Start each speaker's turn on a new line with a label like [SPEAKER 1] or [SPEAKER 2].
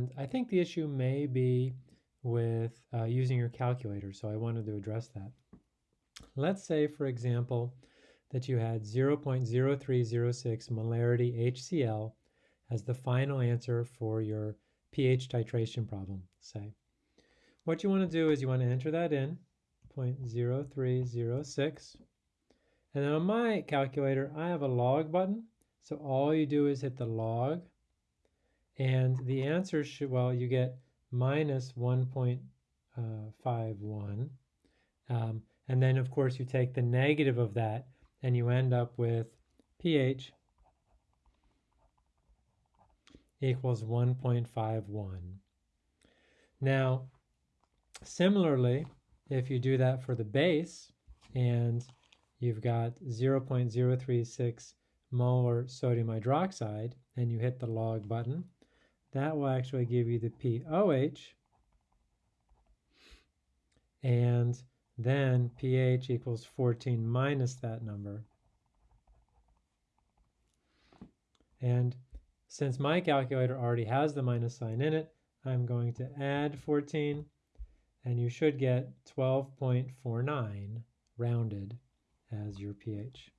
[SPEAKER 1] And I think the issue may be with uh, using your calculator, so I wanted to address that. Let's say, for example, that you had 0.0306 molarity HCl as the final answer for your pH titration problem, say. What you want to do is you want to enter that in, 0.0306. And then on my calculator, I have a log button. So all you do is hit the log. And the answer should, well, you get minus 1.51. Um, and then, of course, you take the negative of that and you end up with pH equals 1.51. Now, similarly, if you do that for the base and you've got 0.036 molar sodium hydroxide and you hit the log button, that will actually give you the pOH and then pH equals 14 minus that number. And since my calculator already has the minus sign in it, I'm going to add 14 and you should get 12.49 rounded as your pH.